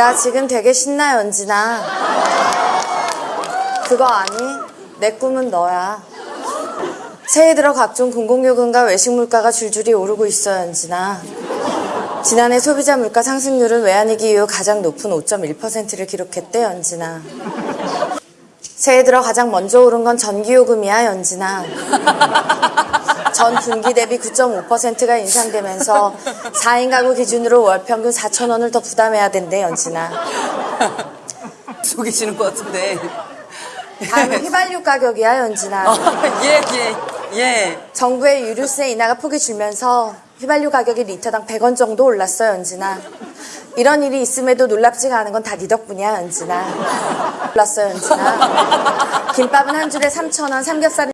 나 지금 되게 신나, 연진아. 그거 아니? 내 꿈은 너야. 새해 들어 각종 공공요금과 외식 물가가 줄줄이 오르고 있어, 연진아. 지난해 소비자 물가 상승률은 외환위기 이후 가장 높은 5.1%를 기록했대, 연진아. 새해 들어 가장 먼저 오른 건 전기요금이야, 연진아. 전 분기 대비 9.5%가 인상되면서 4인 가구 기준으로 월 평균 4천 원을 더 부담해야 된대, 연진아. 속이시는 것 같은데. 다음은 휘발유 가격이야, 연진아. 어, 예, 예, 예. 정부의 유류세 인하가 폭이 줄면서 휘발유 가격이 리터당 100원 정도 올랐어, 연진아. 이런 일이 있음에도 놀랍지가 않은 건 다 네 덕분이야, 연진아. 올랐어, 연진아. 김밥은 한 줄에 3,000원, 삼겹살은